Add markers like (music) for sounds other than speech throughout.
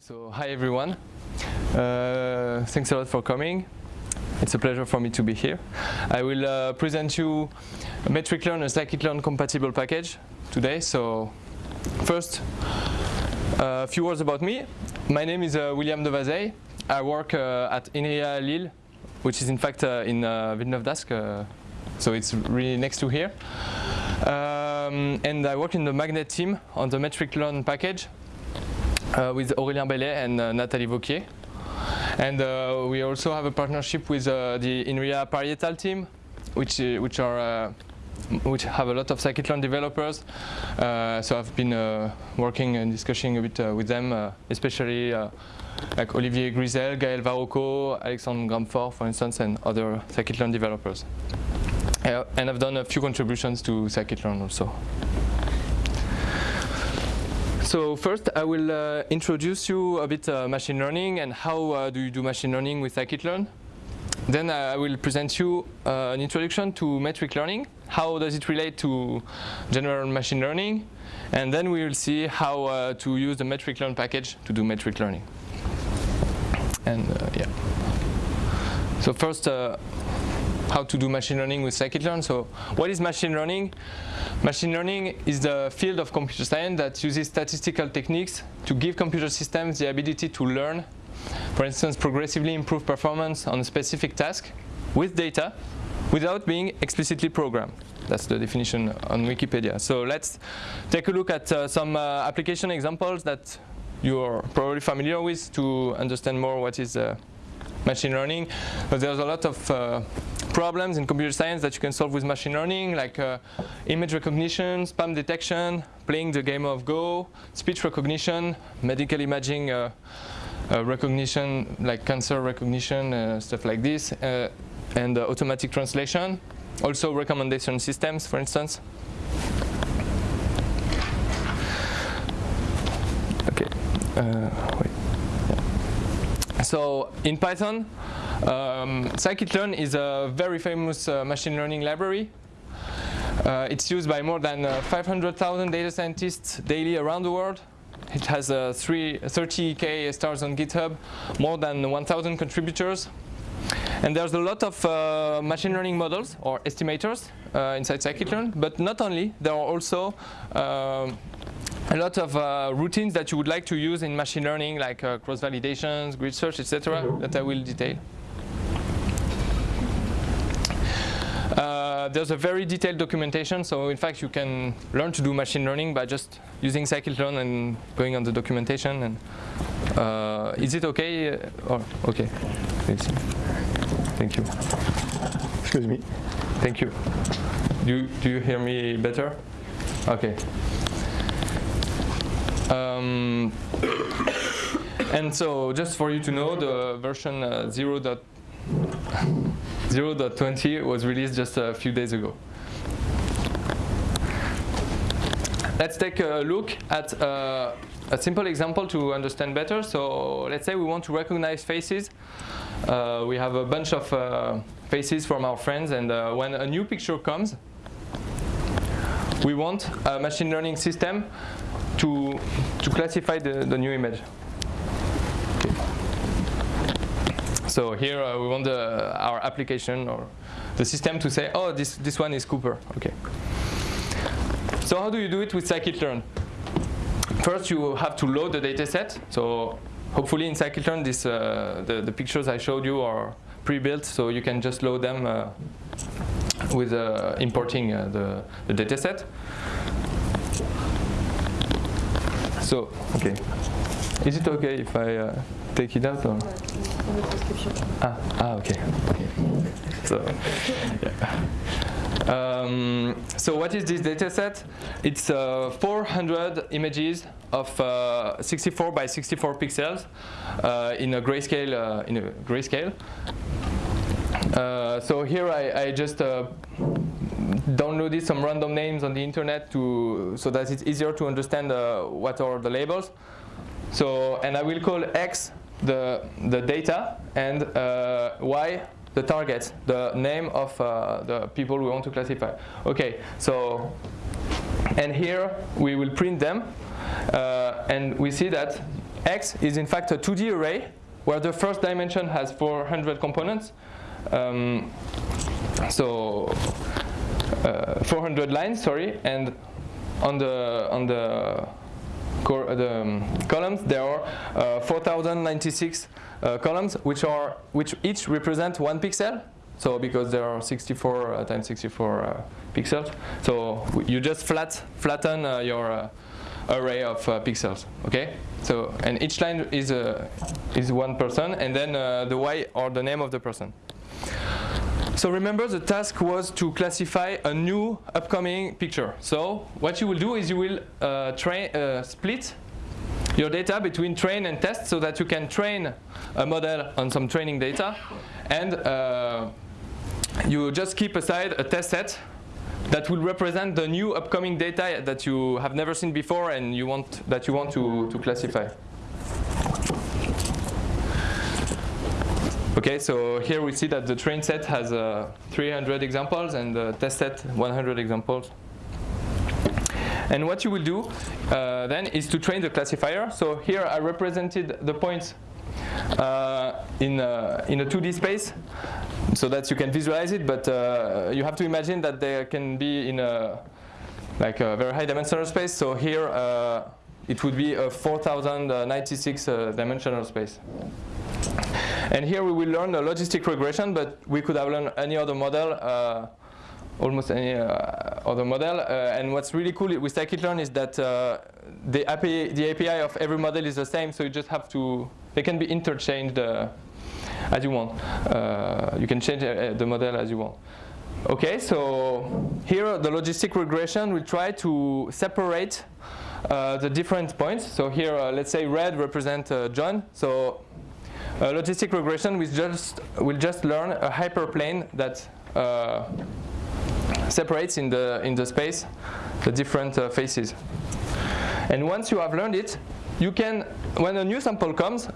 So hi everyone. Uh, thanks a lot for coming. It's a pleasure for me to be here. I will uh, present you a metric-learn, a scikit-learn compatible package today. So first, a few words about me. My name is uh, William de Vazelhes. I work uh, at INRIA Lille, which is in fact uh, in uh, Villeneuve-d'Ascq, uh, so it's really next to here. Um, and I work in the Magnet team on the metric-learn package uh, with Aurélien Bellet and uh, Nathalie Vauquier. And uh, we also have a partnership with uh, the INRIA Parietal team, which uh, which are uh, which have a lot of scikit-learn developers. Uh, so I've been uh, working and discussing a bit uh, with them, uh, especially uh, like Olivier Grisel, Gaël Varoquaux, Alexandre Gramfort, for instance, and other scikit-learn developers. Uh, and I've done a few contributions to scikit-learn also. So first I will uh, introduce you a bit uh, machine learning and how uh, do you do machine learning with scikit-learn. Then I will present you uh, an introduction to metric learning. How does it relate to general machine learning? And then we will see how uh, to use the metric learn package to do metric learning. And uh, yeah. So first, how to do machine learning with scikit-learn. So what is machine learning? Machine learning is the field of computer science that uses statistical techniques to give computer systems the ability to learn, for instance, progressively improve performance on a specific task with data without being explicitly programmed. That's the definition on Wikipedia. So let's take a look at uh, some uh, application examples that you're probably familiar with to understand more what is uh, machine learning. But there's a lot of uh, problems in computer science that you can solve with machine learning, like uh, image recognition, spam detection, playing the game of Go, speech recognition, medical imaging uh, uh, recognition, like cancer recognition, uh, stuff like this, uh, and automatic translation. Also recommendation systems, for instance. Okay. Wait. So in Python, um, scikit-learn is a very famous uh, machine learning library. Uh, it's used by more than uh, 500,000 data scientists daily around the world. It has uh, three, 30k stars on GitHub, more than 1,000 contributors. And there's a lot of uh, machine learning models or estimators uh, inside scikit-learn, but not only, there are also um, a lot of uh, routines that you would like to use in machine learning, like uh, cross-validations, grid search, etc., that I will detail. Uh, there's a very detailed documentation, so in fact you can learn to do machine learning by just using scikit-learn and going on the documentation. And uh, is it okay? Or okay. Thank you. Excuse me. Thank you. Do you, do you hear me better? Okay. Um, (coughs) and so just for you to know, the version uh, 0. (laughs) 0.20 was released just a few days ago. Let's take a look at uh, a simple example to understand better. So let's say we want to recognize faces. Uh, we have a bunch of uh, faces from our friends and uh, when a new picture comes, we want a machine learning system to, to classify the, the new image. Okay. So here uh, we want the, our application or the system to say, oh, this, this one is Cooper. Okay. So how do you do it with scikit-learn? First, you have to load the dataset. So hopefully in scikit-learn, this, uh, the, the pictures I showed you are pre-built, so you can just load them uh, with uh, importing uh, the, the dataset. So, okay. Is it okay if I uh, take it out? Or? Ah, ah, okay. okay. So, yeah. Um, so what is this dataset? It's uh, 400 images of uh, 64 by 64 pixels uh, in a grayscale. Uh, in a grayscale. Uh, so here I, I just uh, downloaded some random names on the internet to so that it's easier to understand what are the labels. So and I will call X the the data and Y the target, the name of uh, the people we want to classify. Okay, so, and here we will print them, uh, and we see that X is in fact a 2D array where the first dimension has 400 components. Um, so uh, 400 lines, sorry, and on the on the, the um, columns there are uh, 4096 uh, columns, which are which each represent one pixel. So because there are 64 uh, times 64 uh, pixels, so you just flat flatten uh, your array of pixels. Okay. So and each line is is one person, and then the y or the name of the person. So remember the task was to classify a new upcoming picture. So what you will do is you will uh, train, uh, split your data between train and test so that you can train a model on some training data and uh, you just keep aside a test set that will represent the new upcoming data that you have never seen before and you want that you want to, to classify. Okay, so here we see that the train set has uh, 300 examples and the test set 100 examples. And what you will do uh, then is to train the classifier. So here I represented the points uh, in, uh, in a 2D space so that you can visualize it, but uh, you have to imagine that they can be in a like a very high dimensional space. So here uh, it would be a 4096 dimensional space. And here we will learn a logistic regression, but we could have learned any other model, uh, almost any uh, other model. Uh, and what's really cool with scikit-learn is that uh, the, API, the API of every model is the same, so you just have to, they can be interchanged uh, as you want. Uh, you can change the model as you want. Okay, so here the logistic regression will try to separate uh, the different points. So here, uh, let's say red represent uh, John. So uh, logistic regression will just, will just learn a hyperplane that uh, separates in the, in the space the different uh, faces. And once you have learned it, you can, when a new sample comes,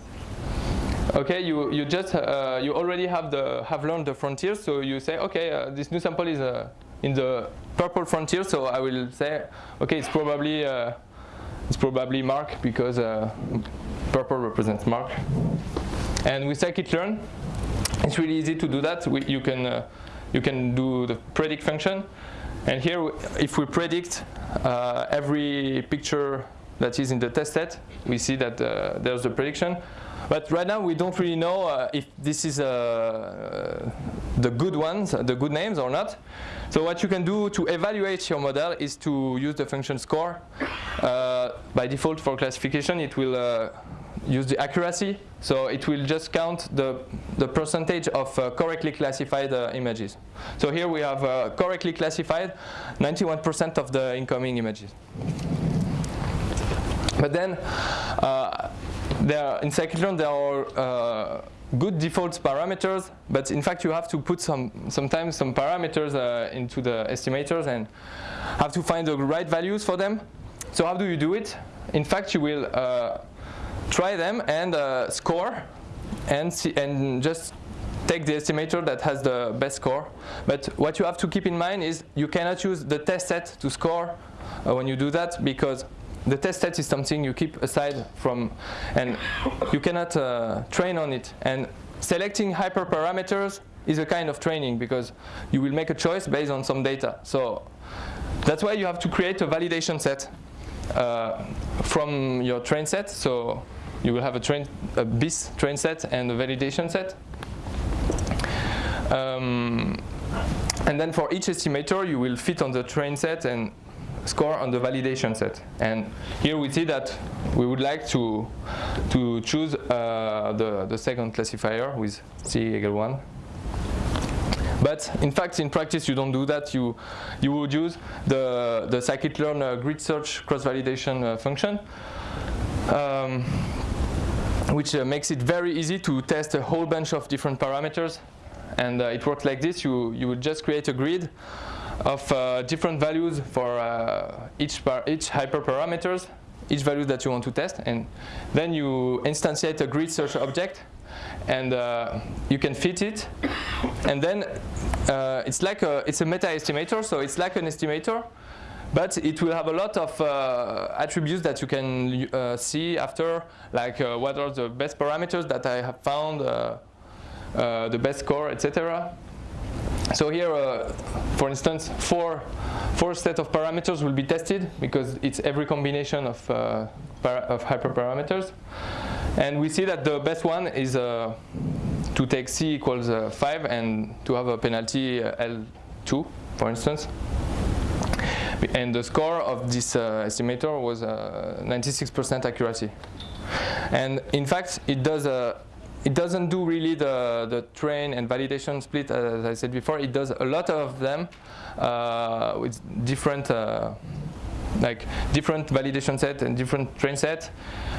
okay, you, you just, uh, you already have, the, have learned the frontier, so you say, okay, uh, this new sample is uh, in the purple frontier, so I will say, okay, it's probably, it's probably Mark because purple represents Mark. And with scikit-learn, it's really easy to do that. We, you can uh, you can do the predict function, and here if we predict uh, every picture that is in the test set, we see that uh, there's a prediction. But right now we don't really know uh, if this is uh, the good ones, the good names or not. So what you can do to evaluate your model is to use the function score. Uh, by default for classification, it will use the accuracy. So it will just count the, the percentage of uh, correctly classified uh, images. So here we have uh, correctly classified 91% of the incoming images. But then uh, there, in scikit-learn there are uh, good default parameters, but in fact you have to put some sometimes some parameters uh, into the estimators and have to find the right values for them. So how do you do it? In fact, you will try them and uh, score and, see, and just take the estimator that has the best score. But what you have to keep in mind is you cannot use the test set to score uh, when you do that because the test set is something you keep aside from and you cannot uh, train on it. And selecting hyperparameters is a kind of training because you will make a choice based on some data. So that's why you have to create a validation set uh, from your train set. So you will have a, train, a BIS train set and a validation set. Um, and then for each estimator, you will fit on the train set and score on the validation set. And here we see that we would like to, to choose uh, the, the second classifier with C equal 1. But in fact, in practice, you don't do that. You, you would use the, the scikit-learn uh, grid search cross-validation uh, function. Um, which uh, makes it very easy to test a whole bunch of different parameters. And uh, it works like this. You, you would just create a grid of uh, different values for uh, each, each hyperparameters, each value that you want to test. And then you instantiate a grid search object and uh, you can fit it. And then uh, it's like a, it's a meta estimator, so it's like an estimator, but it will have a lot of uh, attributes that you can uh, see after, like uh, what are the best parameters that I have found, uh, uh, the best score, etc. So here, uh, for instance, four, four set of parameters will be tested because it's every combination of, uh, of hyperparameters. And we see that the best one is uh, to take c equals uh, 5 and to have a penalty uh, L2, for instance. And the score of this uh, estimator was 96% accuracy. And in fact, it does a it doesn't do really the, the train and validation split as I said before. It does a lot of them uh, with different uh, like different validation set and different train set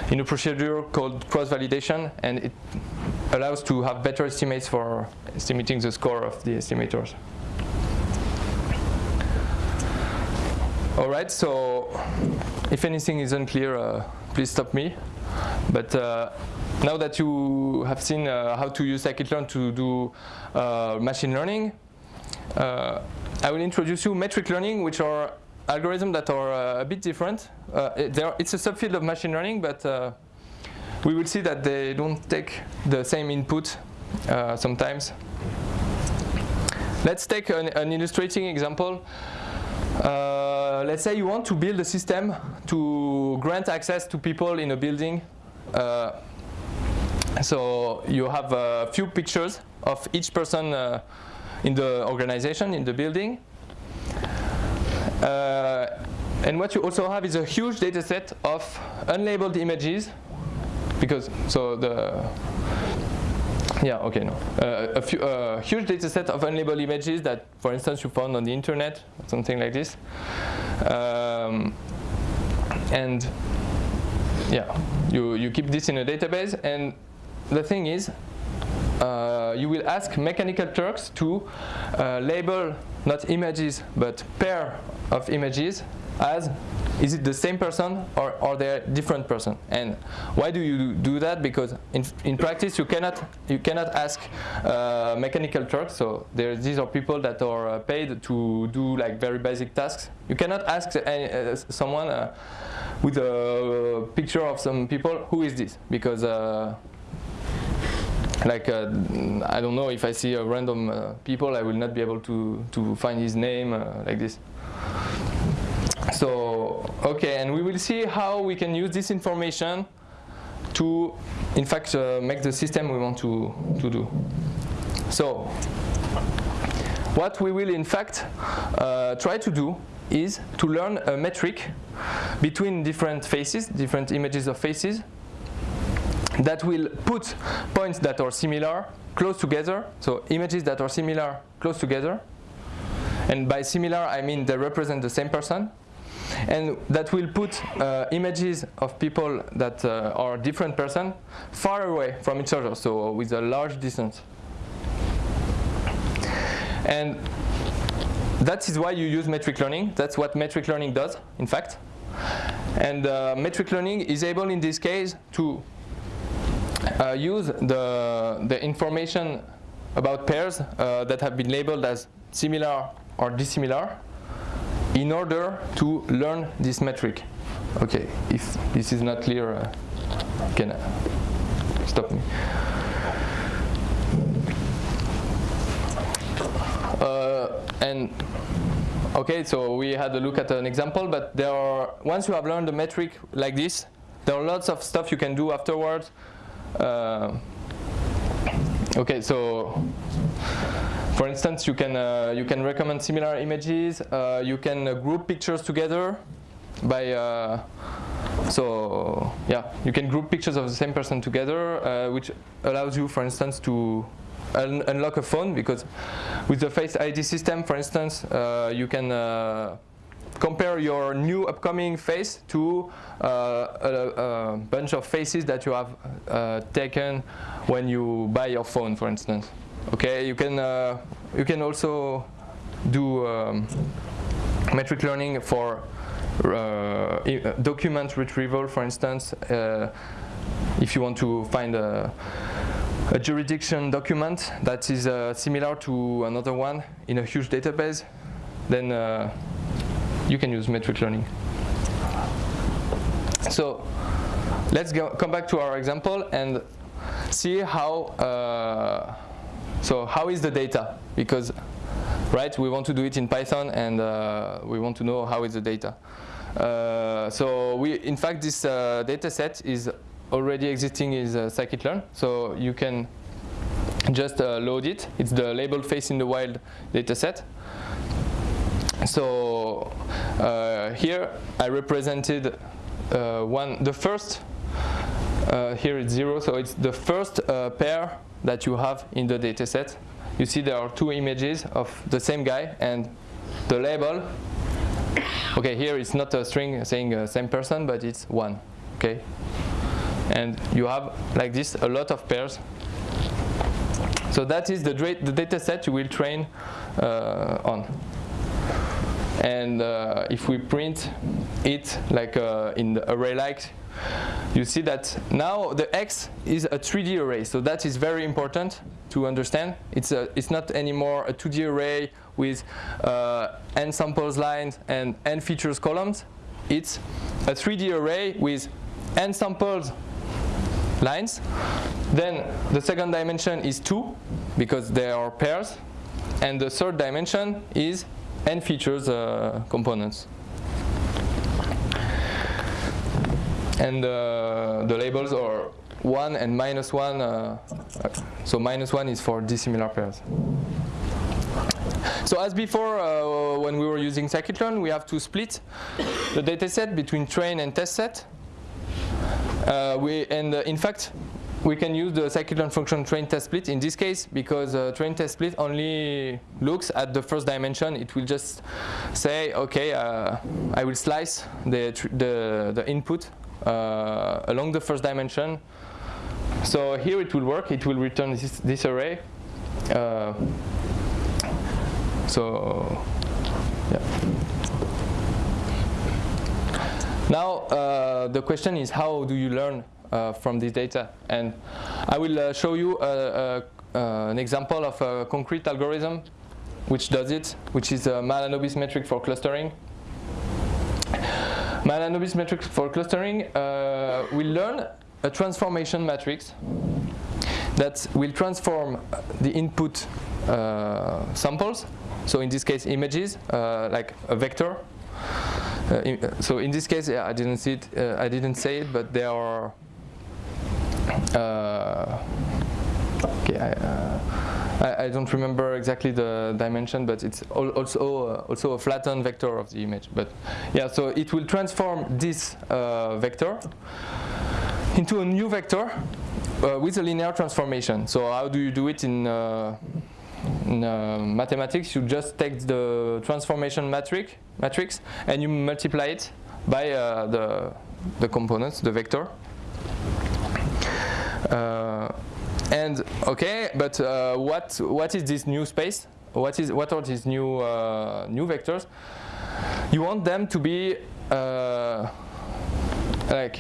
in a procedure called cross validation and it allows to have better estimates for estimating the score of the estimators. Alright, so if anything is unclear, uh, please stop me. But uh, now that you have seen uh, how to use scikit-learn to do uh, machine learning, uh, I will introduce you metric learning, which are algorithms that are uh, a bit different. Uh, it, it's a subfield of machine learning, but uh, we will see that they don't take the same input sometimes. Let's take an, an illustrating example. Uh, let's say you want to build a system to grant access to people in a building uh, so you have a few pictures of each person uh, in the organization, in the building. Uh, and what you also have is a huge data set of unlabeled images because so the yeah okay no. Uh, a few, uh, huge data set of unlabeled images that for instance you found on the internet something like this. Um, and yeah you you keep this in a database. And the thing is, uh, you will ask Mechanical Turks to uh, label not images but pair of images as is it the same person or are they different person? And why do you do that? Because in, in practice you cannot you cannot ask uh, mechanical turks so there these are people that are uh, paid to do like very basic tasks. You cannot ask uh, someone uh, with a picture of some people who is this? Because uh, like uh, I don't know if I see a random uh, people I will not be able to to find his name like this so okay and we will see how we can use this information to in fact uh, make the system we want to to do so what we will in fact uh, try to do is to learn a metric between different faces different images of faces that will put points that are similar close together, so images that are similar close together. And by similar, I mean they represent the same person. And that will put uh, images of people that uh, are different person far away from each other, so with a large distance. And that is why you use metric learning. That's what metric learning does, in fact. And uh, metric learning is able in this case to uh, use the, the information about pairs uh, that have been labeled as similar or dissimilar in order to learn this metric. Okay, if this is not clear, uh, can stop me. Uh, and okay, so we had a look at an example, but there are once you have learned a metric like this, there are lots of stuff you can do afterwards uh, okay, so for instance, you can uh, you can recommend similar images. Uh, you can uh, group pictures together by uh, so yeah, you can group pictures of the same person together, uh, which allows you, for instance, to un unlock a phone because with the Face ID system, for instance, you can compare your new upcoming face to uh, a, a, bunch of faces that you have uh, taken when you buy your phone, for instance. Okay, you can uh, you can also do um, metric learning for uh, document retrieval, for instance. Uh, if you want to find a, a jurisdiction document that is uh, similar to another one in a huge database, then you can use metric learning. So let's go, come back to our example and see how, uh, so how is the data? Because, right, we want to do it in Python and uh, we want to know how is the data. Uh, so we, in fact, this uh, data set is already existing in uh, scikit-learn. So you can just uh, load it. It's the labeled face in the wild data set. So uh, here I represented uh, one, the first, uh, here it's zero, so it's the first pair that you have in the dataset. You see there are two images of the same guy and the label, okay here it's not a string saying uh, same person but it's one, okay? And you have like this a lot of pairs so that is the, the data set you will train uh, on. And uh, if we print it like uh, in the array like, you see that now the X is a 3D array. So that is very important to understand. It's, a, it's not anymore a 2D array with uh, n samples lines and n features columns. It's a 3D array with n samples lines. Then the second dimension is 2 because they are pairs. And the third dimension is n features uh, components. And uh, the labels are 1 and minus 1. Uh, so minus 1 is for dissimilar pairs. So as before, uh, when we were using scikit-learn, we have to split the dataset between train and test set. Uh, we, and uh, in fact, we can use the scikit-learn function train test split in this case because uh, train test split only looks at the first dimension. It will just say, okay, I will slice the, the, the input uh, along the first dimension. So here it will work. It will return this, this array. Uh, so, yeah. Now, uh, the question is how do you learn uh, from this data? And I will uh, show you uh, an example of a concrete algorithm which does it, which is a Mahalanobis metric for clustering. Mahalanobis metric for clustering uh, will learn a transformation matrix that will transform the input samples, so in this case images, like a vector, uh, in, uh, so in this case, yeah, I didn't see it. Uh, I didn't say it, but there are. okay, I, I, I, don't remember exactly the dimension, but it's also also a flattened vector of the image. But yeah, so it will transform this vector into a new vector uh, with a linear transformation. So how do you do it in, uh, in uh, mathematics? You just take the transformation matrix matrix and you multiply it by uh, the, the components, the vector. Uh, and okay, but uh, what what is this new space? What is what are these new uh, new vectors? You want them to be uh, like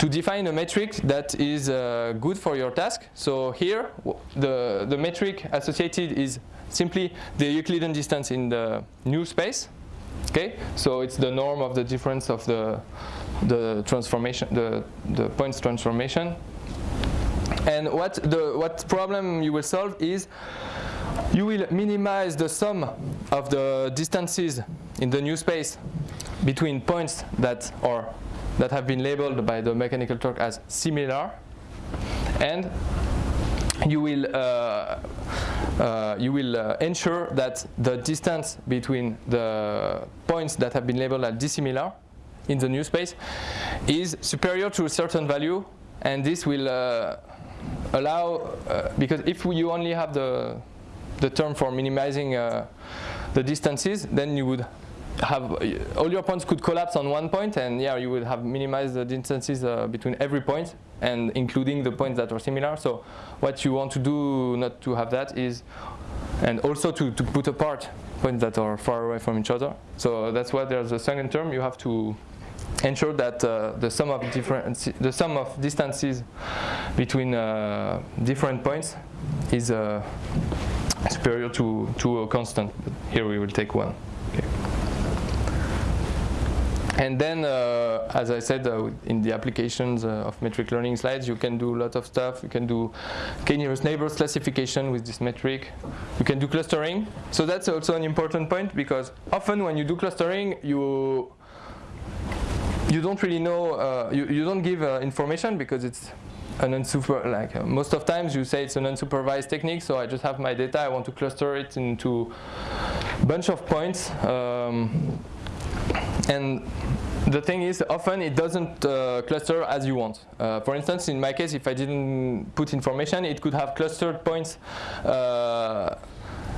to define a metric that is uh, good for your task. So here, the the metric associated is simply the Euclidean distance in the new space. Okay, so it's the norm of the difference of the the transformation, the the points transformation. And what the what problem you will solve is you will minimize the sum of the distances in the new space between points that are that have been labeled by the mechanical Turk as similar. And you will uh, uh, you will uh, ensure that the distance between the points that have been labeled as dissimilar in the new space is superior to a certain value. And this will uh, allow uh, because if you only have the the term for minimizing uh, the distances then you would have all your points could collapse on one point and yeah you would have minimized the distances between every point and including the points that are similar. So what you want to do not to have that is, and also to, to put apart points that are far away from each other. So that's why there's a second term. You have to ensure that uh, the sum of different the sum of distances between uh, different points is uh, superior to to a constant. But here we will take one. Okay. and then, uh, as I said, uh, in the applications uh, of metric learning slides, you can do a lot of stuff. You can do k-nearest neighbors classification with this metric. You can do clustering. So that's also an important point because often when you do clustering, you you don't really know, uh, you, you don't give uh, information because it's an unsuper, like uh, most of times you say it's an unsupervised technique, so I just have my data, I want to cluster it into a bunch of points. Um, and the thing is, often it doesn't uh, cluster as you want. Uh, for instance, in my case, if I didn't put information, it could have clustered points uh,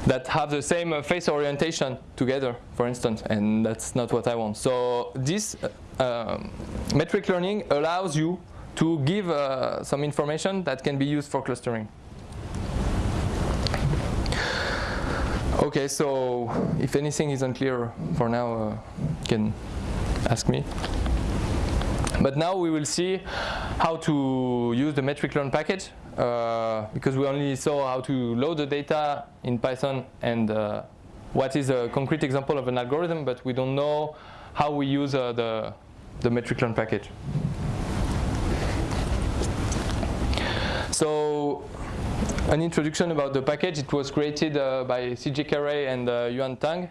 that have the same uh, face orientation together, for instance, and that's not what I want. So this uh, um, metric learning allows you to give uh, some information that can be used for clustering. Okay, so if anything is unclear for now, uh, you can ask me. But now we will see how to use the metric learn package uh, because we only saw how to load the data in Python and uh, what is a concrete example of an algorithm, but we don't know how we use uh, the, the metric learn package. So an introduction about the package. It was created uh, by CJ Carey and uh, Yuan Tang.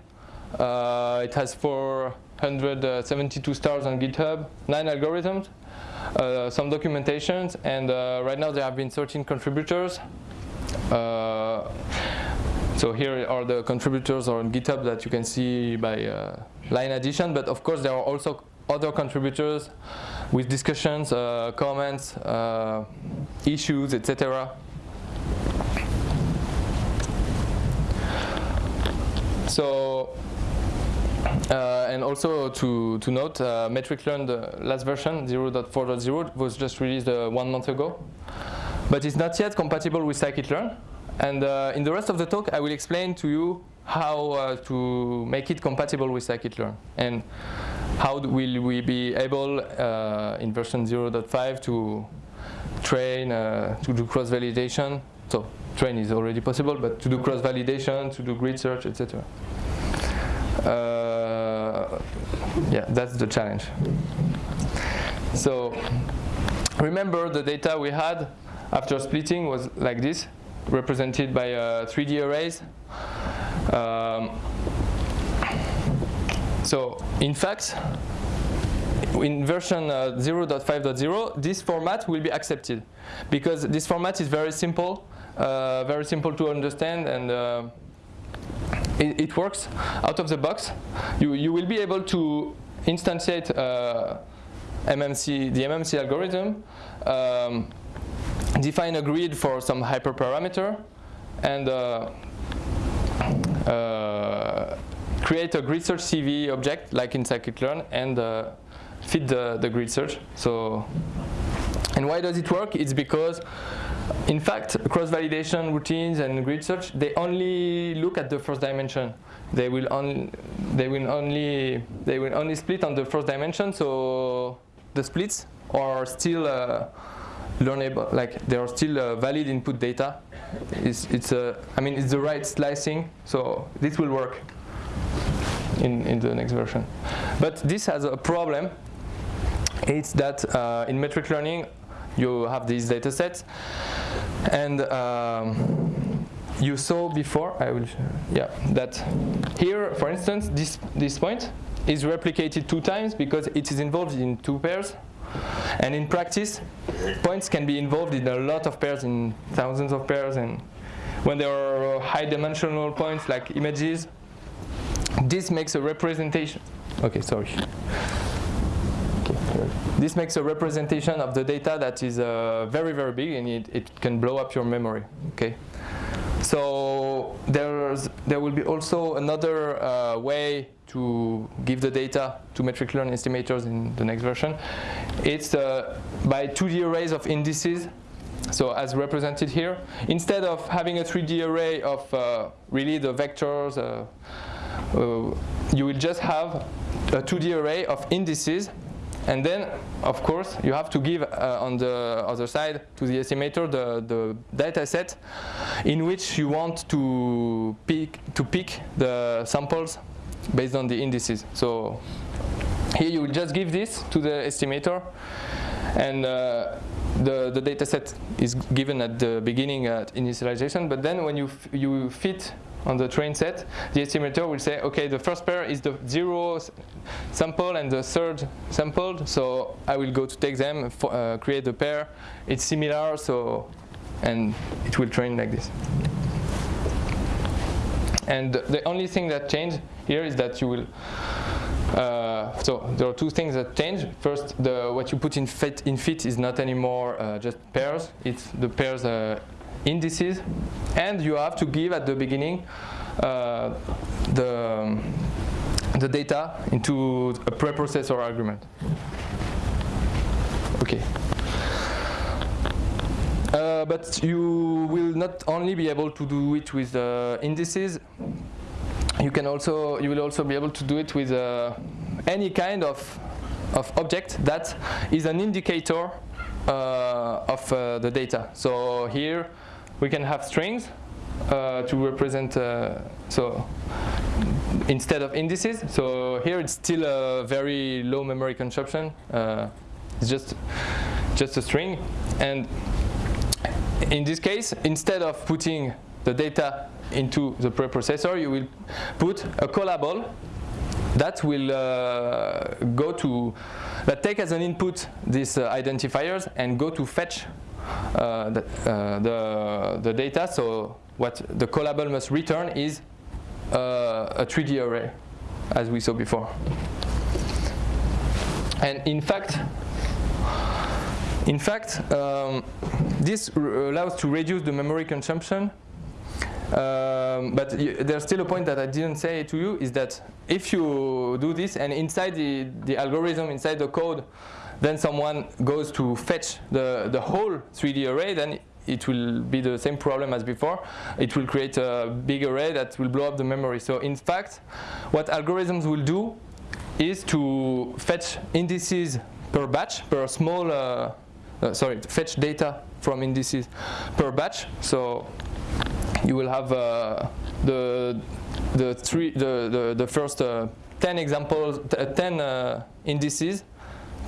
It has 472 stars on GitHub, nine algorithms, some documentations, and uh, right now there have been 13 contributors. Uh, so here are the contributors on GitHub that you can see by line addition, but of course there are also other contributors with discussions, comments, issues, etc. So, uh, and also to, to note, uh, Metric Learn, the last version, 0.4.0, was just released uh, one month ago. But it's not yet compatible with scikit-learn. And uh, in the rest of the talk, I will explain to you how uh, to make it compatible with scikit-learn. And how will we be able, uh, in version 0.5, to train, to do cross-validation. So train is already possible, but to do cross-validation, to do grid search, etc. Uh, yeah, that's the challenge. So remember the data we had after splitting was like this, represented by uh, 3D arrays. Um, so in fact, in version uh, 0.5.0, this format will be accepted because this format is very simple uh, very simple to understand and uh, it, it, works out of the box. You, you will be able to instantiate uh, MMC, the MMC algorithm, um, define a grid for some hyperparameter, and uh, uh, create a grid search CV object like in scikit-learn and uh, feed the, the grid search. So, and why does it work? It's because in fact, cross-validation routines and grid search, they only look at the first dimension. They will, on, they will only they will only split on the first dimension. So the splits are still uh, learnable, like they are still uh, valid input data. It's, it's a, I mean, it's the right slicing. So this will work in in the next version. But this has a problem. It's that uh, in metric learning, you have these data sets. And um, you saw before, I will, yeah, that here, for instance, this, this point is replicated two times because it is involved in two pairs. And in practice, points can be involved in a lot of pairs, in thousands of pairs. And when there are high dimensional points like images, this makes a representation. Okay, sorry. This makes a representation of the data that is uh, very, very big and it, it can blow up your memory. Okay. So there's, there will be also another uh, way to give the data to metric learning estimators in the next version. It's uh, by 2D arrays of indices. So as represented here, instead of having a 3D array of uh, really the vectors, uh, uh, you will just have a 2D array of indices and then, of course, you have to give uh, on the other side to the estimator the, the data set in which you want to pick, to pick the samples based on the indices. So here you just give this to the estimator and uh, the, the data set is given at the beginning at initialization, but then when you, you fit on the train set, the estimator will say, okay, the first pair is the zero sample and the third sampled, so I will go to take them, uh, create the pair. It's similar, so, and it will train like this. And the only thing that changed here is that you will uh, so there are two things that change. First, the, what you put in fit, in fit is not anymore uh, just pairs. It's the pairs uh, indices, and you have to give at the beginning uh, the the data into a preprocessor argument. Okay. Uh, but you will not only be able to do it with uh, indices. You can also you will also be able to do it with uh, any kind of of object that is an indicator uh, of uh, the data. So here we can have strings uh, to represent so instead of indices. So here it's still a very low memory consumption. it's just just a string and in this case, instead of putting the data into the preprocessor, you will put a callable that will uh, go to, that take as an input these uh, identifiers and go to fetch uh, the, uh, the, the, data. So what the callable must return is uh, a 3D array, as we saw before. And in fact, in fact, um, this allows to reduce the memory consumption. Um, but there's still a point that I didn't say to you is that if you do this and inside the, the algorithm, inside the code, then someone goes to fetch the, the whole 3D array, then it will be the same problem as before. It will create a big array that will blow up the memory. So in fact, what algorithms will do is to fetch indices per batch, per small uh, uh, sorry, fetch data from indices per batch. So you will have uh, the the three the the, the first uh, 10 examples, uh, 10 uh, indices,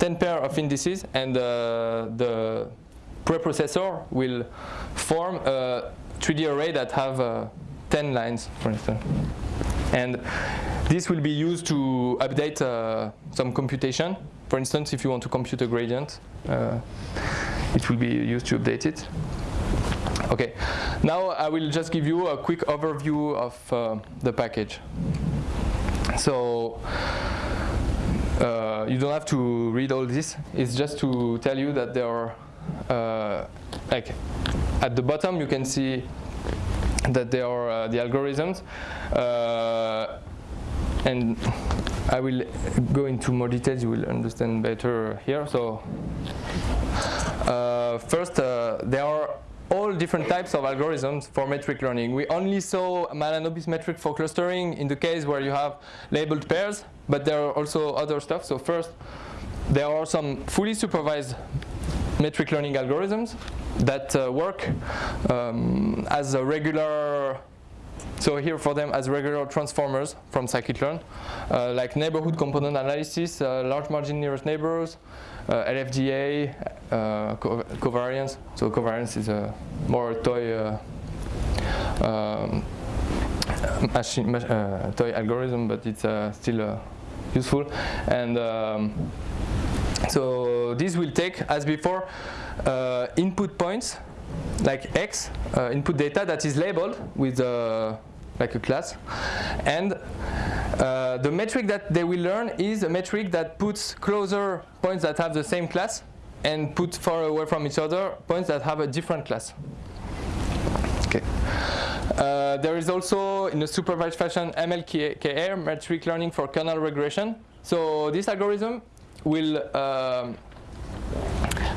10 pair of indices, and uh, the preprocessor will form a 3D array that have 10 lines, for instance. And this will be used to update some computation for instance, if you want to compute a gradient, uh, it will be used to update it. Okay, now I will just give you a quick overview of uh, the package. So uh, you don't have to read all this. It's just to tell you that there are, uh, like, at the bottom you can see that there are uh, the algorithms, uh, and I will go into more details, you will understand better here. So uh, first, there are all different types of algorithms for metric learning. We only saw Mahalanobis metric for clustering in the case where you have labeled pairs, but there are also other stuff. So first, there are some fully supervised metric learning algorithms that uh, work um, as a regular so here for them as regular transformers from scikit-learn, uh, like neighborhood component analysis, uh, large margin nearest neighbors, uh, LFDA, uh, co covariance. So covariance is a more toy uh, um, machine, uh, toy algorithm, but it's still useful. And um, so this will take, as before, input points like X uh, input data that is labeled with uh, like a class. And uh, the metric that they will learn is a metric that puts closer points that have the same class and put far away from each other points that have a different class. Okay. Uh, there is also, in a supervised fashion, MLKR, metric learning for kernel regression. So this algorithm will um,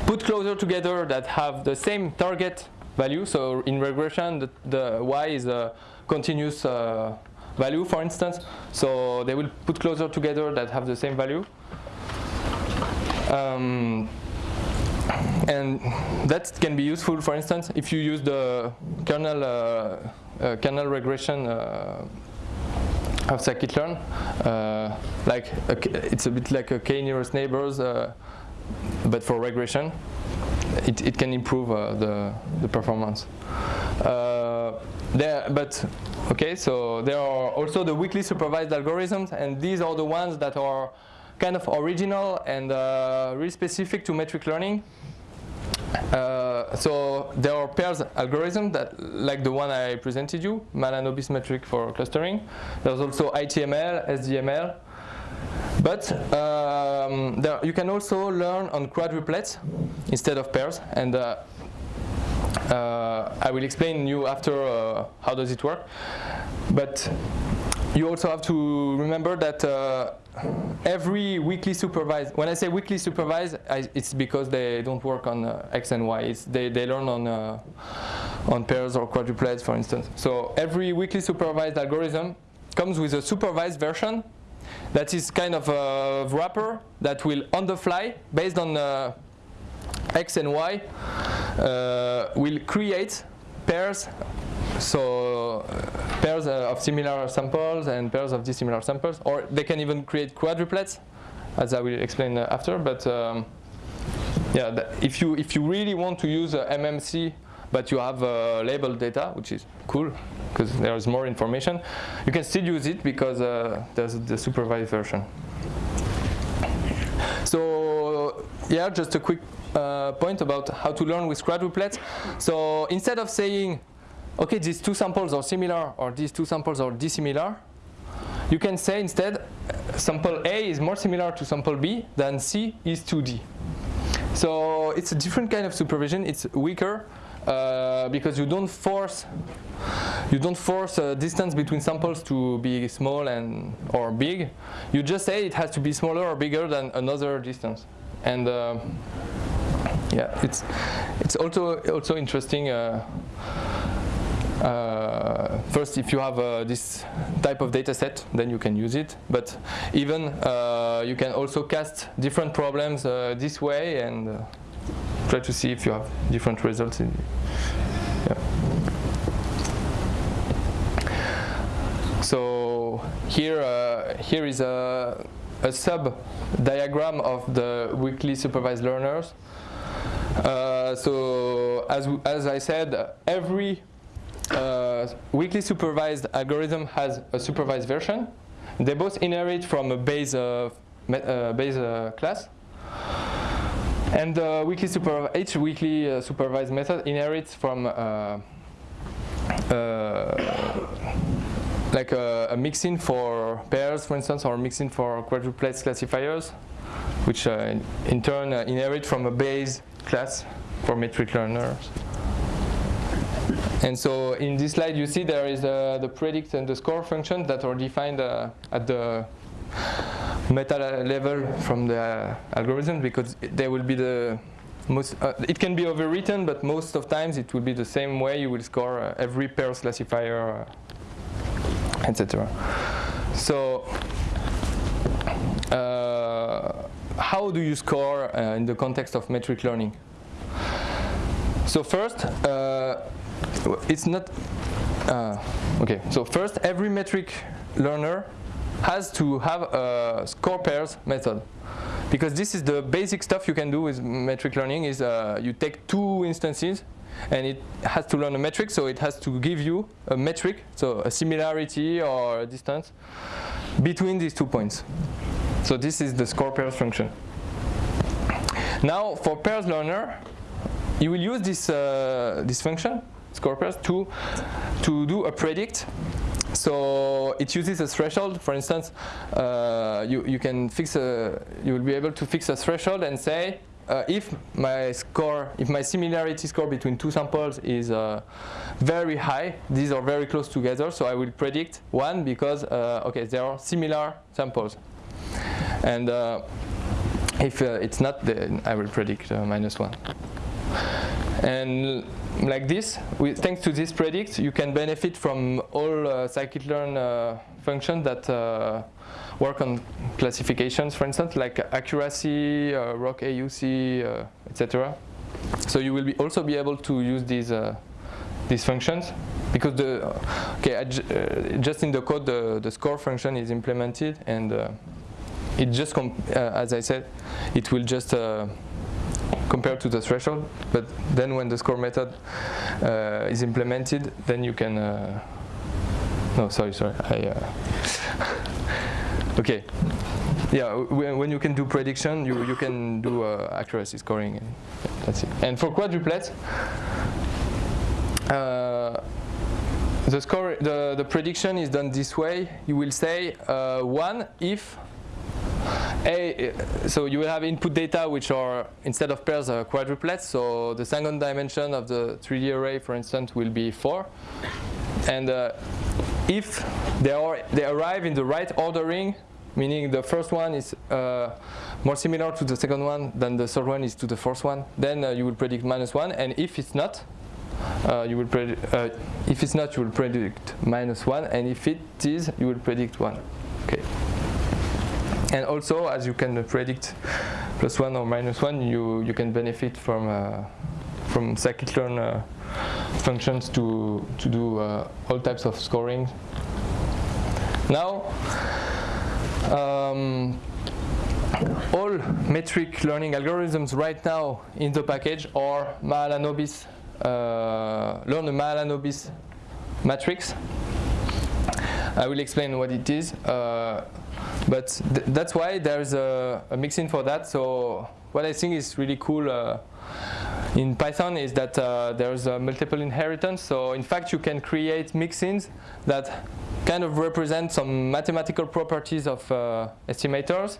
put closer together that have the same target value. So in regression, the, the y is a continuous uh, value, for instance. So they will put closer together that have the same value. Um, and that can be useful, for instance, if you use the kernel uh, uh, kernel regression uh, of scikit-learn. Uh, like it's a bit like a k-nearest neighbors, uh, but for regression. It, it can improve uh, the, the performance. Uh, there, but okay, so there are also the weakly supervised algorithms, and these are the ones that are kind of original and uh, really specific to metric learning. Uh, so there are pairs algorithm that, like the one I presented you, Mahalanobis metric for clustering. There's also ITML, SDML. But um, there, you can also learn on quadruplets instead of pairs. And uh, uh, I will explain you after uh, how does it work. But you also have to remember that uh, every weakly supervised, when I say weakly supervised, I, it's because they don't work on uh, X and Y. It's they, they learn on, uh, on pairs or quadruplets, for instance. So every weakly supervised algorithm comes with a supervised version that is kind of a wrapper that will, on the fly, based on uh, X and Y, uh, will create pairs so uh, pairs uh, of similar samples and pairs of dissimilar samples, or they can even create quadruplets, as I will explain uh, after. But um, yeah, if you if you really want to use MMC, but you have labeled data, which is cool because there is more information, you can still use it because there's the supervised version. So yeah, just a quick uh, point about how to learn with quadruplets. So instead of saying okay, these two samples are similar or these two samples are dissimilar, you can say instead sample A is more similar to sample B than C is to D. So it's a different kind of supervision. It's weaker uh, because you don't force you don't force a distance between samples to be small and or big. You just say it has to be smaller or bigger than another distance. And uh, yeah, it's it's also also interesting. Uh, uh, first, if you have uh, this type of data set, then you can use it. But even uh, you can also cast different problems uh, this way and uh, try to see if you have different results. In, yeah. So here, uh, here is a, a sub diagram of the weakly supervised learners. so as, as I said, every uh, weakly supervised algorithm has a supervised version. They both inherit from a base, uh, uh, base uh, class. And uh, weakly each weakly uh, supervised method inherits from like a, a, mixin for pairs, for instance, or mixin for quadruplets classifiers, which in turn inherit from a base class for metric learners. And so in this slide you see there is uh, the predict and the score function that are defined uh, at the meta level from the algorithm because they will be the most, uh, it can be overwritten but most of times it will be the same way you will score uh, every pairs classifier uh, etc. So uh, how do you score in the context of metric learning? So first, it's not, uh, okay, so first every metric learner has to have a score pairs method because this is the basic stuff you can do with metric learning is uh, you take two instances and it has to learn a metric so it has to give you a metric so a similarity or a distance between these two points so this is the score pairs function now for pairs learner you will use this uh, this function score pairs to, to do a predict. So it uses a threshold. For instance, uh, you, you can fix a, you will be able to fix a threshold and say uh, if my score, if my similarity score between two samples is uh, very high, these are very close together, so I will predict one because, uh, okay, there are similar samples. And uh, if uh, it's not, then I will predict minus one. And like this, thanks to this predict, you can benefit from all uh, scikit-learn uh, functions that uh, work on classifications, for instance, like accuracy, uh, ROC AUC, uh, etc. So you will be also be able to use these uh, these functions because the okay uh, just in the code the, the score function is implemented and it just as I said it will just uh, compare to the threshold but then when the score method uh, is implemented then you can no sorry sorry I (laughs) okay yeah when you can do prediction you, you can do accuracy scoring and that's it and for quadruplets uh, the score, the, the prediction is done this way. You will say uh, one if a, so you will have input data which are instead of pairs are quadruplets. So the second dimension of the 3D array, for instance, will be four. And uh, if they are they arrive in the right ordering, meaning the first one is uh, more similar to the second one than the third one is to the first one, then uh, you will predict minus one. And if it's not, uh, you will predict, uh, if it's not, you will predict minus 1, and if it is, you will predict 1. Okay. And also, as you can predict plus 1 or minus 1, you, you can benefit from, uh, from scikit-learn uh, functions to, to do uh, all types of scoring. Now, um, all metric learning algorithms right now in the package are Mahalanobis uh, learn a Mahalanobis matrix. I will explain what it is, uh, but th that's why there's a, a mixin for that. So what I think is really cool uh, in Python is that uh, there's a multiple inheritance. So in fact, you can create mixins that kind of represent some mathematical properties of uh, estimators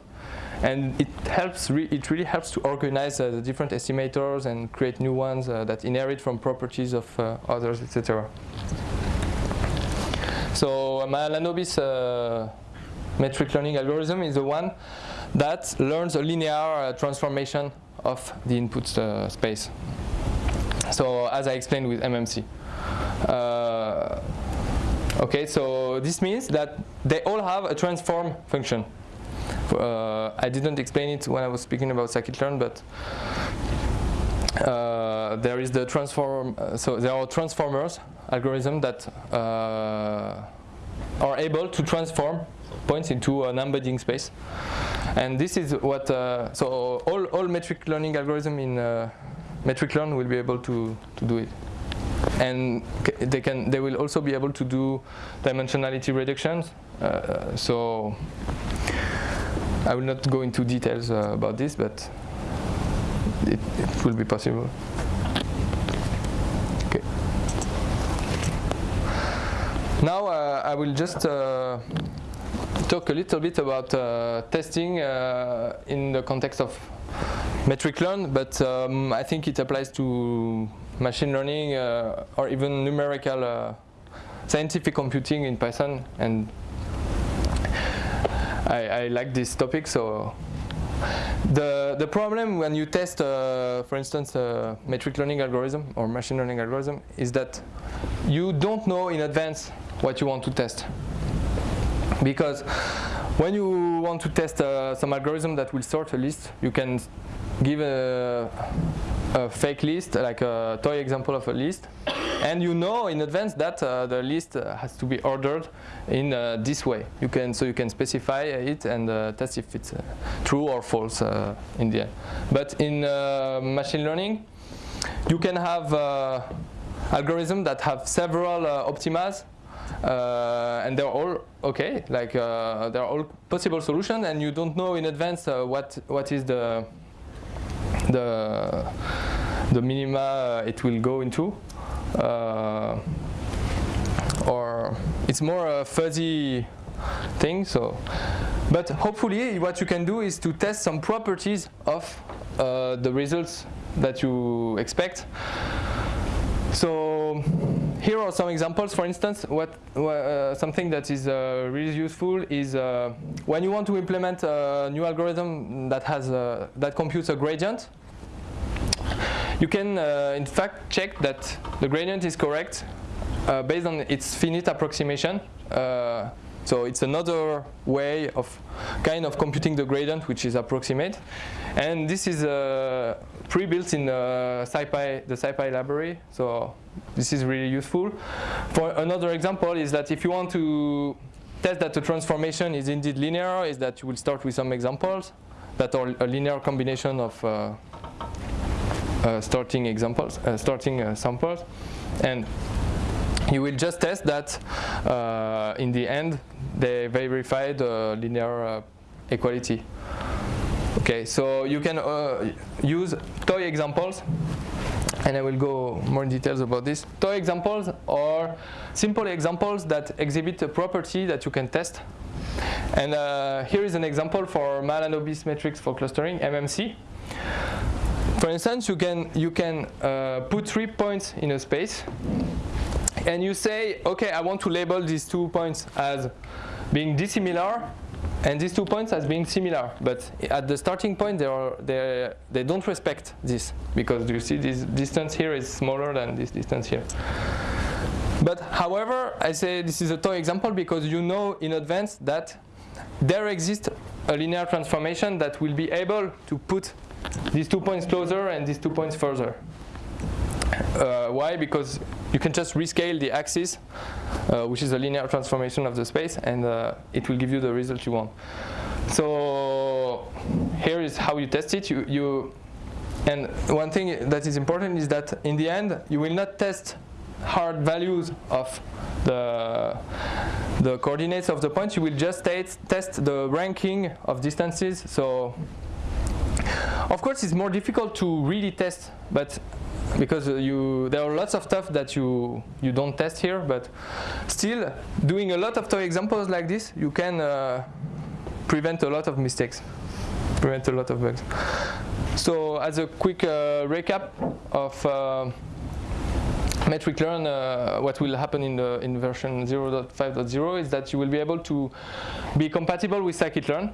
and it helps. Re it really helps to organize uh, the different estimators and create new ones uh, that inherit from properties of others, etc. So Mahalanobis uh, metric learning algorithm is the one that learns a linear uh, transformation of the input uh, space. So as I explained with MMC. okay, so this means that they all have a transform function. Uh, I didn't explain it when I was speaking about scikit-learn, but uh, there is the transform. Uh, so there are transformers algorithm that uh, are able to transform points into an embedding space, and this is what. So all all metric learning algorithm in metric learn will be able to to do it and they can they will also be able to do dimensionality reductions uh, so I will not go into details uh, about this, but will be possible. Okay. Now uh, I will just uh, talk a little bit about uh, testing uh, in the context of metric learn, but um, I think it applies to machine learning uh, or even numerical scientific computing in Python and I, I like this topic. So the the problem when you test, uh, for instance, a metric learning algorithm or machine learning algorithm is that you don't know in advance what you want to test. Because when you want to test uh, some algorithm that will sort a list, you can give a, a fake list, like a toy example of a list, and you know in advance that uh, the list has to be ordered in uh, this way. You can so you can specify it and uh, test if it's uh, true or false uh, in the end. But in machine learning, you can have algorithms that have several optimas and they're all okay, like they're all possible solutions, and you don't know in advance what what is the the the minima it will go into uh, or it's more a fuzzy thing. So, but hopefully, what you can do is to test some properties of uh, the results that you expect. So here are some examples. For instance, what uh, something that is uh, really useful is uh, when you want to implement a new algorithm that has a, that computes a gradient you can, uh, in fact, check that the gradient is correct uh, based on its finite approximation. Uh, so it's another way of kind of computing the gradient, which is approximate. And this is uh, pre-built in uh, SciPy, the SciPy library. So this is really useful. For another example is that if you want to test that the transformation is indeed linear, is that you will start with some examples that are a linear combination of uh, uh, starting examples, uh, starting uh, samples, and you will just test that uh, in the end they verified linear equality. Okay, so you can use toy examples and I will go more in details about this. Toy examples are simple examples that exhibit a property that you can test. And uh, here is an example for Mahalanobis matrix for clustering, MMC. For instance, you can, you can uh, put three points in a space and you say, okay, I want to label these two points as being dissimilar and these two points as being similar, but at the starting point they, are, they, they don't respect this because you see this distance here is smaller than this distance here. But however, I say this is a toy example because you know in advance that there exists a linear transformation that will be able to put these two points closer and these two points further. Uh, why? Because you can just rescale the axis, uh, which is a linear transformation of the space, and uh, it will give you the result you want. So here is how you test it. You, you, and one thing that is important is that in the end, you will not test hard values of the, the coordinates of the point. You will just test the ranking of distances. So of course, it's more difficult to really test, but because you there are lots of stuff that you you don't test here but still doing a lot of toy examples like this you can uh, prevent a lot of mistakes. Prevent a lot of bugs. So as a quick uh, recap of uh, metric learn uh, what will happen in the in version 0.5.0 is that you will be able to be compatible with scikit-learn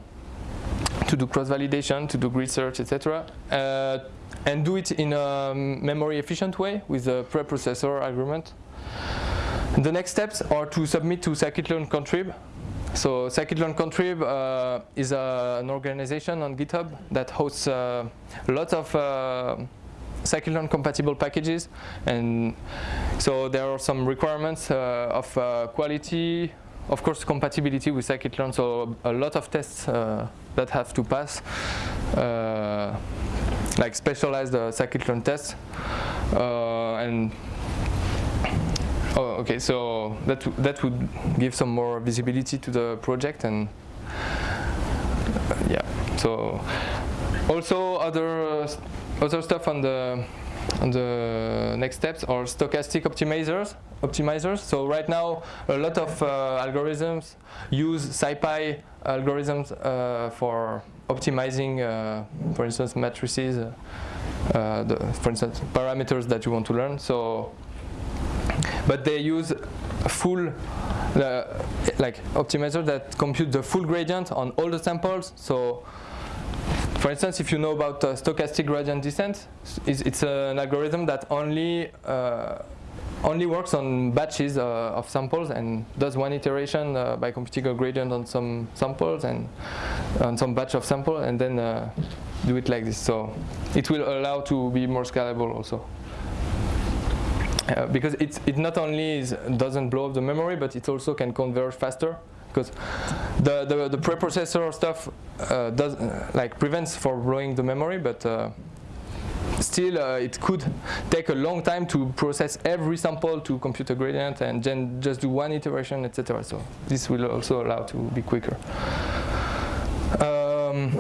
to do cross validation to do grid search etc uh, and do it in a memory efficient way with a preprocessor argument. The next steps are to submit to scikit-learn contrib. So scikit-learn contrib uh, is uh, an organization on GitHub that hosts uh, a lot of uh, scikit-learn compatible packages and so there are some requirements uh, of uh, quality, of course compatibility with scikit-learn, so a lot of tests uh, that have to pass like specialized uh, scikit-learn tests. Uh, and oh, okay, so that that would give some more visibility to the project and uh, yeah. So also other other stuff on the on the next steps are stochastic optimizers optimizers so right now a lot of uh, algorithms use scipy algorithms uh, for optimizing, uh, for instance, matrices, uh, uh, the, for instance, parameters that you want to learn. So, but they use full uh, like optimizer that compute the full gradient on all the samples. So, for instance, if you know about uh, stochastic gradient descent, it's, it's, an algorithm that only uh, only works on batches uh, of samples and does one iteration uh, by computing a gradient on some samples and on some batch of sample and then uh, do it like this. So it will allow to be more scalable also. Uh, because it, it not only is, doesn't blow up the memory, but it also can converge faster because the, the, the preprocessor stuff uh, does like prevents for blowing the memory, but uh, still uh, it could take a long time to process every sample to compute a gradient and then just do one iteration, etc. So this will also allow to be quicker. Um,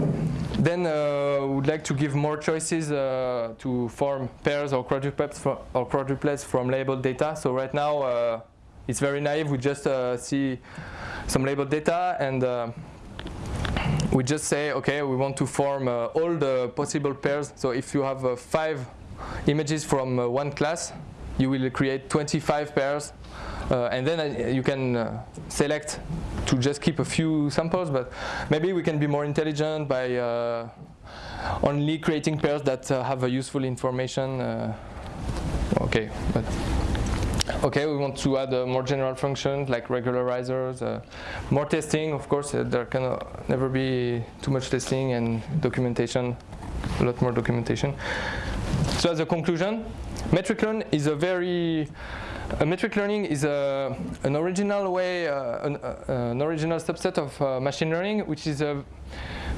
then uh, would like to give more choices uh, to form pairs or quadruplets, or quadruplets from labeled data. So right now uh, it's very naive. We just uh, see some labeled data and uh, we just say, okay, we want to form uh, all the possible pairs. So if you have uh, five images from uh, one class, you will create 25 pairs. Uh, and then uh, you can uh, select to just keep a few samples, but maybe we can be more intelligent by only creating pairs that have a useful information. okay, but Okay, we want to add a more general function like regularizers, uh, more testing, of course, uh, there can uh, never be too much testing and documentation, a lot more documentation. So as a conclusion, metric learn is a very metric learning is a, an original way, uh, an, uh, an, original subset of uh, machine learning, which is uh,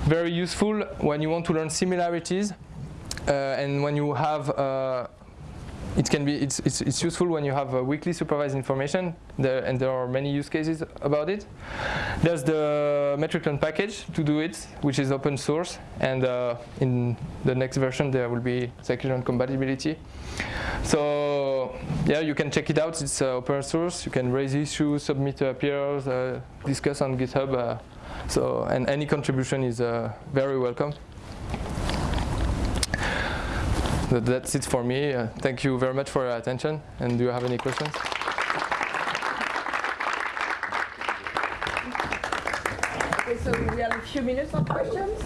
very useful when you want to learn similarities uh, and when you have uh, it can be it's, it's, it's useful when you have weakly supervised information. There, and there are many use cases about it. There's the metric learn package to do it which is open source. And uh, in the next version there will be scikit-learn compatibility. So yeah you can check it out. It's uh, open source. You can raise issues submit PRs uh, discuss on github uh, so and any contribution is uh, very welcome that's it for me. Uh, thank you very much for your attention. And do you have any questions? Okay, so we have a few minutes for questions.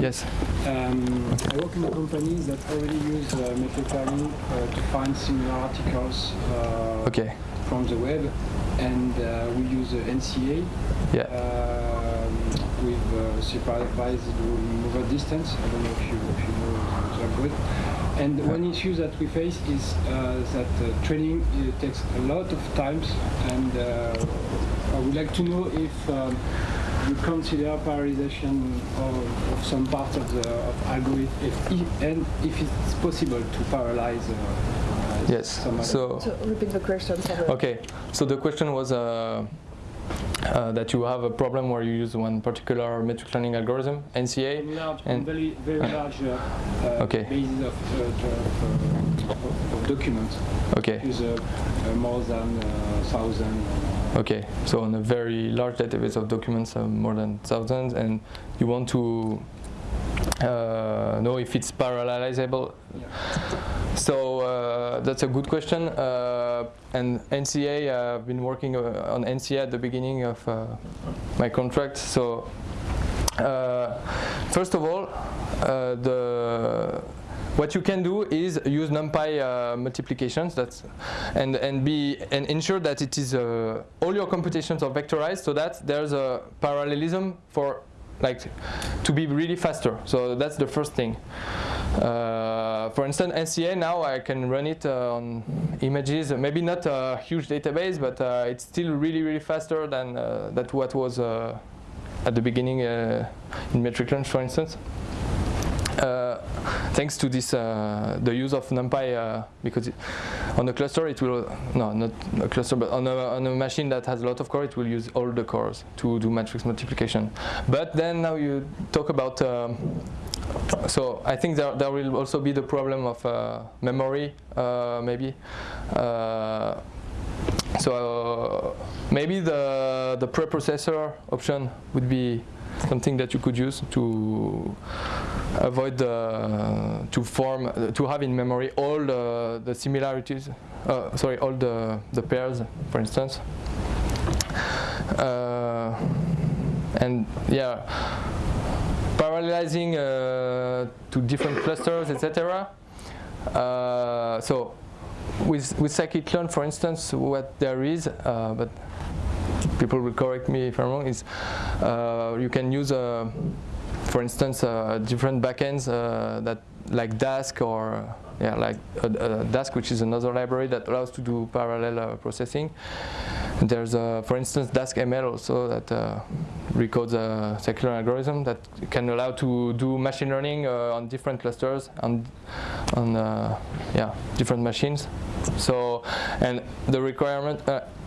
Yes. Um, I work in a company that already use uh, metric learning uh, to find similar articles uh, okay. from the web, and uh, we use NCA. Yeah. Um, with uh, supervised word mover's distance. I don't know if you, if you know good. And one issue that we face is uh, that uh, training takes a lot of times, and uh, I would like to know if um, you consider parallelization of, of, some part of the of algorithm, if, and if it's possible to parallelize. Uh, yes. So, so, repeat the question. Okay. So the question was. Uh, uh, that you have a problem where you use one particular metric learning algorithm, NCA. Large, and very, very large uh, uh, okay. basis of, uh, of, of, documents. Okay. Is more than thousand. Okay, so on a very large database of documents, more than thousands, and you want to uh, know if it's parallelizable. Yeah. So uh, that's a good question. Uh, and NCA, I've been working uh, on NCA at the beginning of uh, my contract. So uh, first of all, the what you can do is use NumPy uh, multiplications that's and and be and ensure that it is uh, all your computations are vectorized so that there's a parallelism for like to be really faster. So that's the first thing. Uh, for instance, NCA now I can run it uh, on images, maybe not a huge database, but uh, it's still really, really faster than uh, that what was uh, at the beginning in metric learn, for instance. Uh, thanks to this uh, the use of numpy uh, because it, on a cluster it will no not a cluster but on a, on a machine that has a lot of core it will use all the cores to do matrix multiplication. But then now you talk about um, so I think there, there will also be the problem of uh, memory uh, maybe. Uh, so maybe the the preprocessor option would be something that you could use to avoid to form, to have in memory all the, the similarities, uh, sorry, all the, the pairs, for instance. Uh, and yeah, parallelizing uh, to different clusters, etc. Uh, so with, with scikit-learn, for instance, what there is, uh, but people will correct me if I'm wrong, is uh, you can use, uh, for instance, uh, different backends that like Dask or yeah, like a, Dask, which is another library that allows to do parallel uh, processing. And there's, uh, for instance, Dask ML also that uh, recodes a scikit-learn algorithm that can allow to do machine learning on different clusters on, on yeah, different machines. So, and the requirement,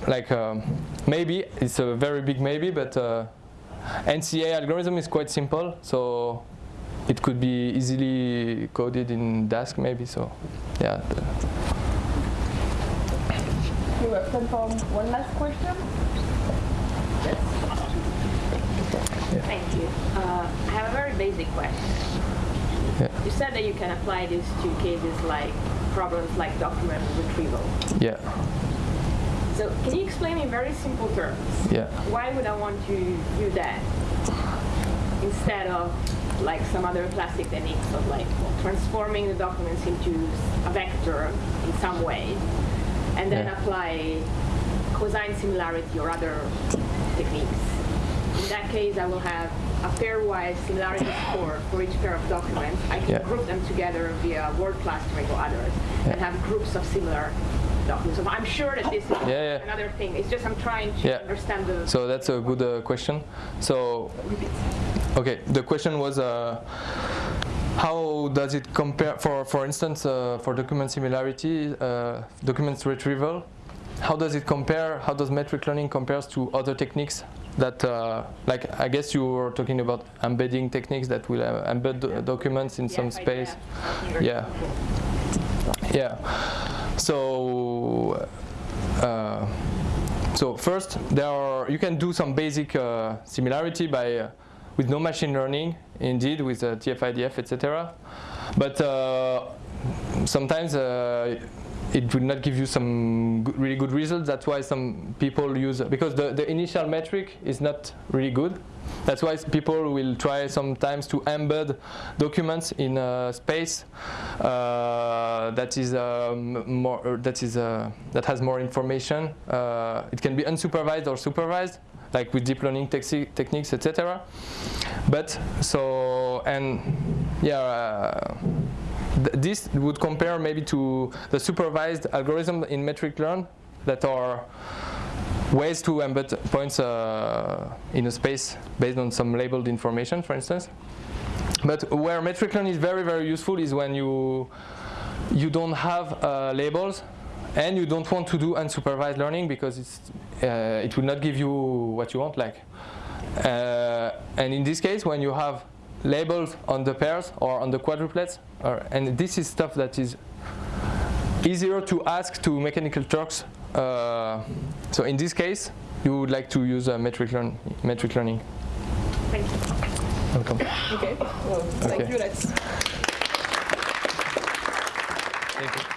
like um, maybe it's a very big maybe, but uh, NCA algorithm is quite simple, so it could be easily coded in Dask maybe. So, yeah. You have time for one last question. Yes. Yeah. Thank you. Uh, I have a very basic question. Yeah. You said that you can apply this to cases like problems like document retrieval. Yeah. So can you explain in very simple terms? Yeah. Why would I want to do that instead of like some other classic techniques of like transforming the documents into a vector in some way, and then yeah. apply cosine similarity or other techniques? in that case, I will have a pairwise similarity (coughs) score for each pair of documents. I can Yeah. group them together via word clustering or others, and have groups of similar documents. So I'm sure that this is Yeah, yeah. another thing. It's just I'm trying to Yeah. understand the. So that's a good uh, question. So, okay, the question was uh, how does it compare, for, for instance, uh, for document similarity, uh, documents retrieval, how does it compare, how does metric learning compares to other techniques that, uh, like, I guess you were talking about embedding techniques that will uh, embed do- documents in some space. Yeah. Yeah. So, uh, so first, there are you can do some basic uh, similarity by uh, with no machine learning, indeed, with uh, TF-IDF, etc. But uh, sometimes uh, it will not give you some really good results. That's why some people use because the, the initial metric is not really good. That's why people will try sometimes to embed documents in a space uh, that is um, more uh, that is uh, that has more information. Uh, it can be unsupervised or supervised, like with deep learning techniques, etc. But so and yeah. Uh, th- this would compare maybe to the supervised algorithm in metric learn that are ways to embed points uh, in a space based on some labeled information, for instance. But where metric learn is very, very useful is when you you don't have uh, labels and you don't want to do unsupervised learning because it's, uh, it will not give you what you want. Like, uh, and in this case, when you have labels on the pairs or on the quadruplets, or, and this is stuff that is easier to ask to mechanical Turks. Uh, so in this case, you would like to use uh, metric, learn, metric learning. Thank you. Welcome. Okay, well, thank you. Let's Thank you.